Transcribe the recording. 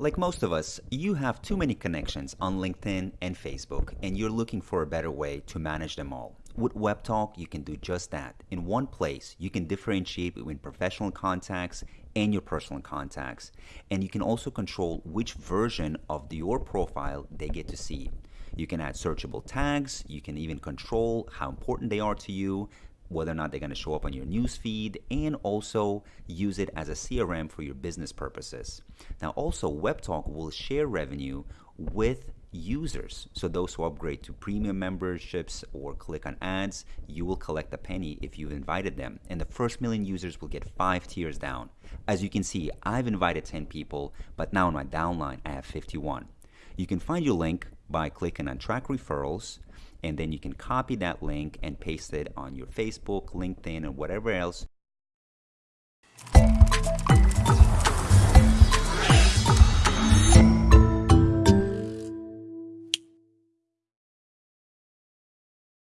Like most of us, you have too many connections on LinkedIn and Facebook, and you're looking for a better way to manage them all. With WebTalk, you can do just that. In one place, you can differentiate between professional contacts and your personal contacts. And you can also control which version of your profile they get to see. You can add searchable tags, you can even control how important they are to you, whether or not they're going to show up on your newsfeed, and also use it as a CRM for your business purposes. Now, also, WebTalk will share revenue with users. So those who upgrade to premium memberships or click on ads, you will collect a penny if you've invited them. And the first million users will get five tiers down. As you can see, I've invited 10 people, but now in my downline, I have 51. You can find your link by clicking on track referrals and then you can copy that link and paste it on your Facebook, LinkedIn, or whatever else